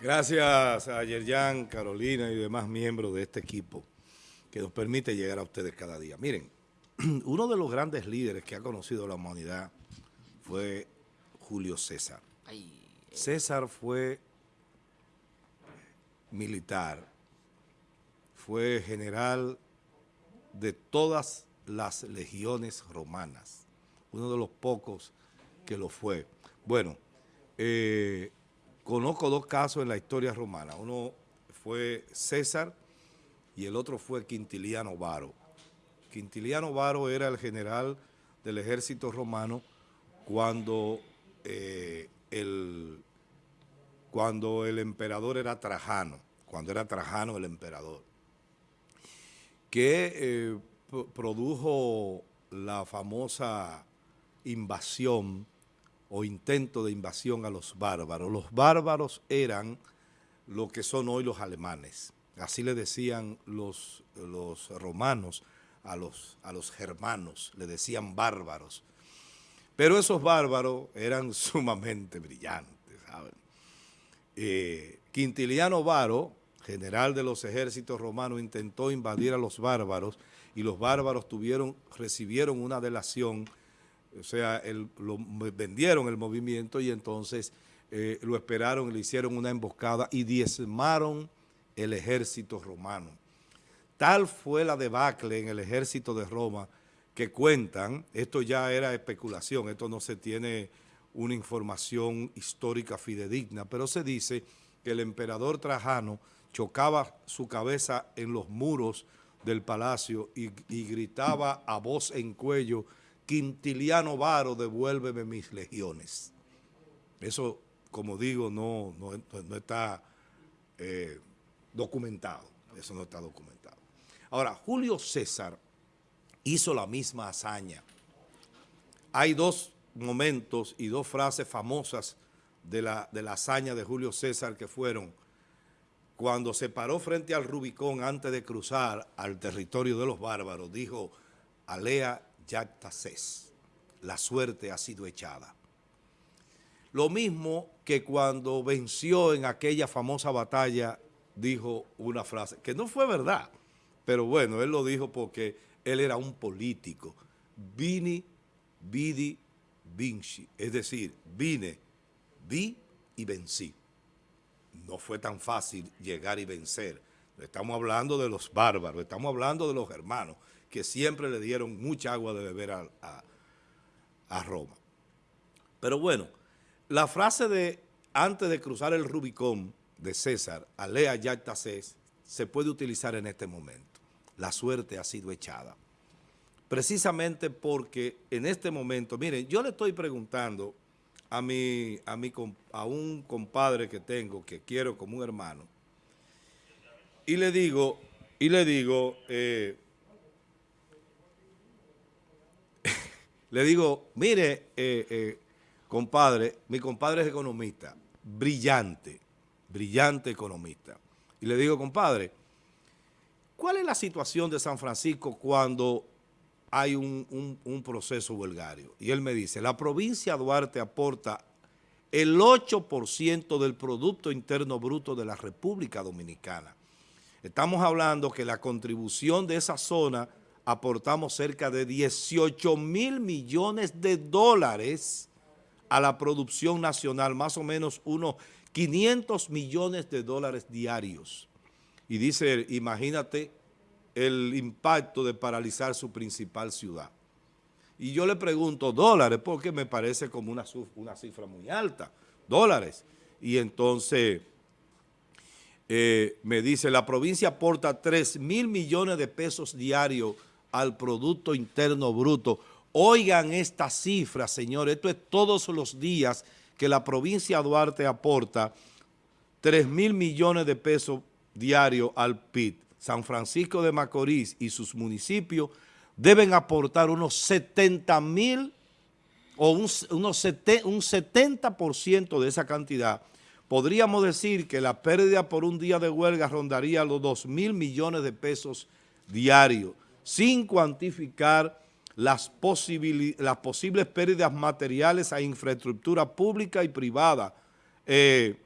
Gracias a Yerjan, Carolina y demás miembros de este equipo que nos permite llegar a ustedes cada día. Miren, uno de los grandes líderes que ha conocido la humanidad fue Julio César. César fue militar, fue general de todas las legiones romanas, uno de los pocos que lo fue. Bueno, eh, Conozco dos casos en la historia romana. Uno fue César y el otro fue Quintiliano Varo. Quintiliano Varo era el general del ejército romano cuando, eh, el, cuando el emperador era Trajano, cuando era Trajano el emperador, que eh, produjo la famosa invasión o intento de invasión a los bárbaros. Los bárbaros eran lo que son hoy los alemanes. Así le decían los, los romanos a los, a los germanos, le decían bárbaros. Pero esos bárbaros eran sumamente brillantes, ¿saben? Eh, Quintiliano Varo, general de los ejércitos romanos, intentó invadir a los bárbaros y los bárbaros tuvieron, recibieron una delación o sea, lo, vendieron el movimiento y entonces eh, lo esperaron, le hicieron una emboscada y diezmaron el ejército romano. Tal fue la debacle en el ejército de Roma que cuentan, esto ya era especulación, esto no se tiene una información histórica fidedigna, pero se dice que el emperador Trajano chocaba su cabeza en los muros del palacio y, y gritaba a voz en cuello Quintiliano Varo, devuélveme mis legiones. Eso, como digo, no, no, está eh, documentado. Eso no está documentado. Ahora, Julio César hizo la misma hazaña. Hay dos momentos y dos frases famosas de la, de la hazaña de Julio César que fueron cuando se paró frente al Rubicón antes de cruzar al territorio de los bárbaros, dijo, Alea Yactases, la suerte ha sido echada. Lo mismo que cuando venció en aquella famosa batalla, dijo una frase, que no fue verdad, pero bueno, él lo dijo porque él era un político. Vini, vidi, vinci, es decir, vine, vi y vencí. No fue tan fácil llegar y vencer. Estamos hablando de los bárbaros, estamos hablando de los hermanos que siempre le dieron mucha agua de beber a, Roma. Pero bueno, la frase de antes de cruzar el Rubicón de César, alea yacta se puede utilizar en este momento. La suerte ha sido echada. Precisamente porque en este momento, miren, yo le estoy preguntando a, mi, a, mi, a un compadre que tengo, que quiero como un hermano, y le digo, y le digo, eh, le digo, mire, eh, eh, compadre, mi compadre es economista, brillante, brillante economista. Y le digo, compadre, ¿cuál es la situación de San Francisco cuando hay un, proceso huelgario? Y él me dice, la provincia de Duarte aporta el 8% del Producto Interno Bruto de la República Dominicana. Estamos hablando que la contribución de esa zona aportamos cerca de 18 mil millones de dólares a la producción nacional, más o menos unos 500 millones de dólares diarios. Y dice, imagínate el impacto de paralizar su principal ciudad. Y yo le pregunto, dólares, porque me parece como una, una cifra muy alta, dólares. Y entonces eh, me dice, la provincia aporta 3 mil millones de pesos diarios al Producto Interno Bruto. Oigan esta cifra, señores, esto es todos los días que la provincia de Duarte aporta 3 mil millones de pesos diarios al PIB. San Francisco de Macorís y sus municipios deben aportar unos 70 mil o un, un 70% de esa cantidad. Podríamos decir que la pérdida por un día de huelga rondaría los 2 mil millones de pesos diarios sin cuantificar las, posibles pérdidas materiales a infraestructura pública y privada. Eh,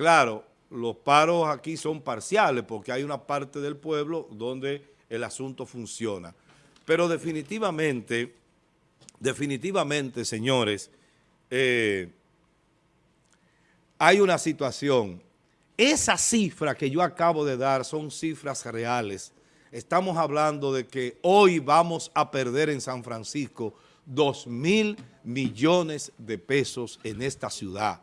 Claro, los paros aquí son parciales porque hay una parte del pueblo donde el asunto funciona. Pero definitivamente, definitivamente, señores, eh, hay una situación. Esa cifra que yo acabo de dar son cifras reales. Estamos hablando de que hoy vamos a perder en San Francisco 2 mil millones de pesos en esta ciudad.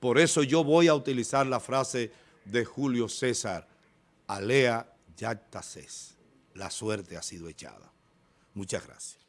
Por eso yo voy a utilizar la frase de Julio César, alea yacta La suerte ha sido echada. Muchas gracias.